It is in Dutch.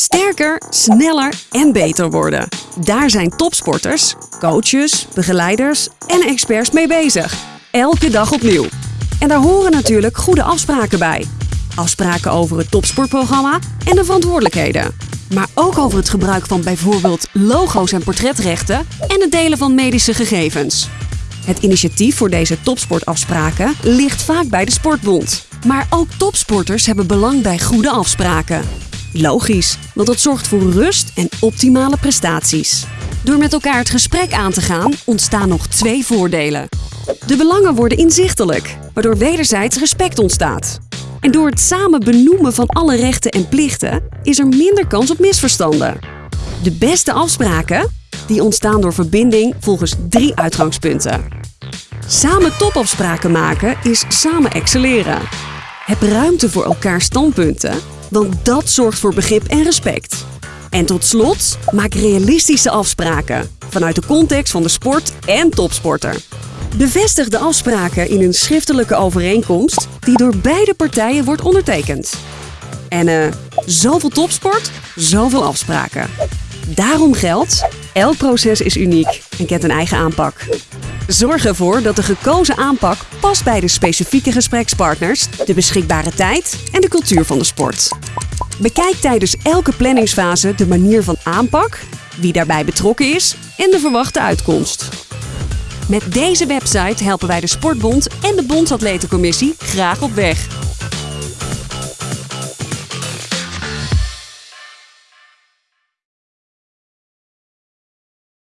Sterker, sneller en beter worden. Daar zijn topsporters, coaches, begeleiders en experts mee bezig. Elke dag opnieuw. En daar horen natuurlijk goede afspraken bij. Afspraken over het topsportprogramma en de verantwoordelijkheden. Maar ook over het gebruik van bijvoorbeeld logo's en portretrechten en het delen van medische gegevens. Het initiatief voor deze topsportafspraken ligt vaak bij de Sportbond. Maar ook topsporters hebben belang bij goede afspraken. Logisch, want dat zorgt voor rust en optimale prestaties. Door met elkaar het gesprek aan te gaan ontstaan nog twee voordelen. De belangen worden inzichtelijk, waardoor wederzijds respect ontstaat. En door het samen benoemen van alle rechten en plichten is er minder kans op misverstanden. De beste afspraken die ontstaan door verbinding volgens drie uitgangspunten. Samen topafspraken maken is samen excelleren. Heb ruimte voor elkaar standpunten, want dat zorgt voor begrip en respect. En tot slot, maak realistische afspraken vanuit de context van de sport en topsporter. Bevestig de afspraken in een schriftelijke overeenkomst die door beide partijen wordt ondertekend. En eh, zoveel topsport, zoveel afspraken. Daarom geldt, elk proces is uniek en kent een eigen aanpak. Zorg ervoor dat de gekozen aanpak past bij de specifieke gesprekspartners, de beschikbare tijd en de cultuur van de sport. Bekijk tijdens elke planningsfase de manier van aanpak, wie daarbij betrokken is en de verwachte uitkomst. Met deze website helpen wij de Sportbond en de Bondsatletencommissie graag op weg.